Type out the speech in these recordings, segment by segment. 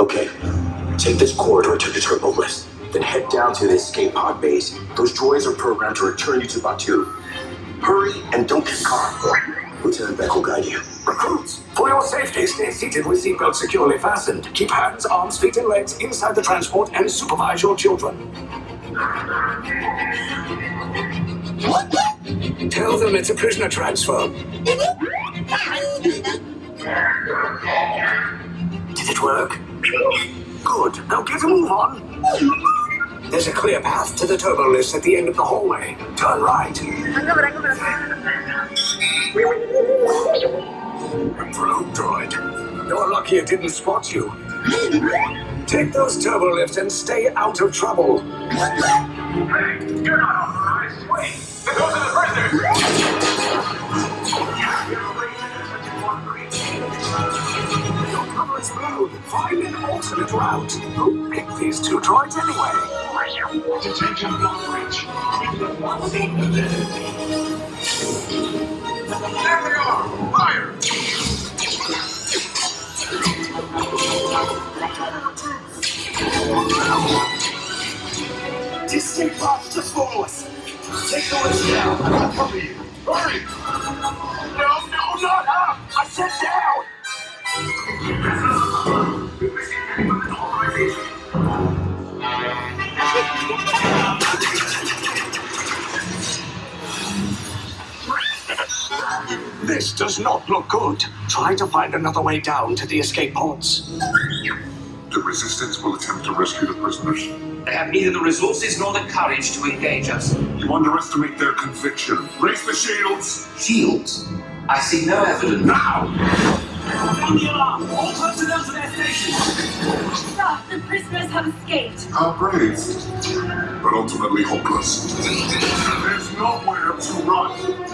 Okay, take this corridor to the turbo lift. Then head down to the escape pod base. Those droids are programmed to return you to Batuu. Hurry and don't get caught. Lieutenant Beck will guide you. Recruits, for your safety, stay seated with seatbelts securely fastened. Keep hands, arms, feet, and legs inside the transport and supervise your children. What? Tell them it's a prisoner transfer. Mm-hmm. Did it work? Good. Now get a move on. There's a clear path to the turbo lift at the end of the hallway. Turn right. Probe droid. You're lucky it didn't spot you. Take those turbo lifts and stay out of trouble. Hey, you're not authorized. Wait, those are the prisoners. Alternate route. Who picked these two droids anyway? Detention block bridge. There they are! Fire! Pods just follow us. Take the lift down. I'll cover you. Hurry! No, no, not up. I said down. This does not look good. Try to find another way down to the escape pods. The Resistance will attempt to rescue the prisoners. They have neither the resources nor the courage to engage us. You underestimate their conviction. Raise the shields! Shields? I see no evidence. Now! Sound the alarm! All personnel to their stations. Sir, the prisoners have escaped. How brave, but ultimately hopeless. There's nowhere to run.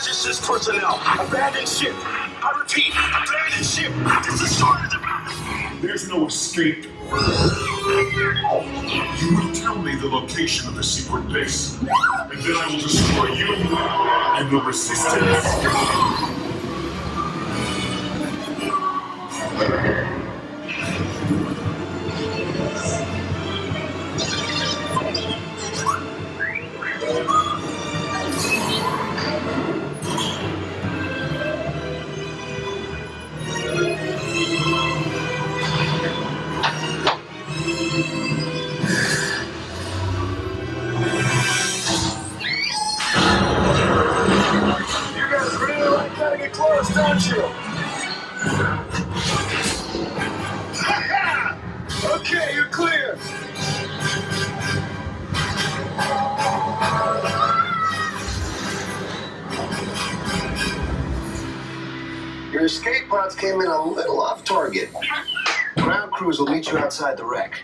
resistance personnel. Abandon ship. I repeat, abandon ship. Destroy the There's no escape. You will tell me the location of the secret base, and then I will destroy you and the Resistance. Don't you? okay, you're clear. Your escape pods came in a little off target. Ground crews will meet you outside the wreck.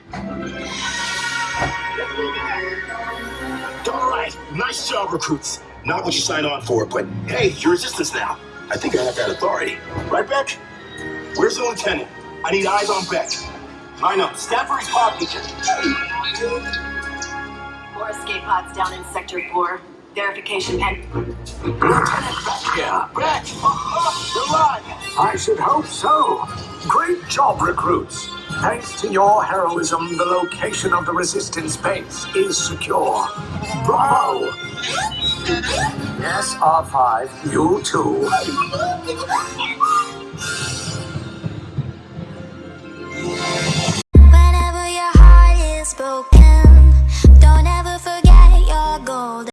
All right, nice job, recruits. Not what you signed on for, but hey, you're resistance now. I think I have that authority. Right, Beck? Where's the lieutenant? I need eyes on Beck. Line up. Stand for his pod. More escape pods down in Sector 4. Verification pen. Lieutenant Beck here. Beck! Alive! I should hope so. Great job, recruits. Thanks to your heroism, the location of the resistance base is secure. Bravo! Yes, R5, you too.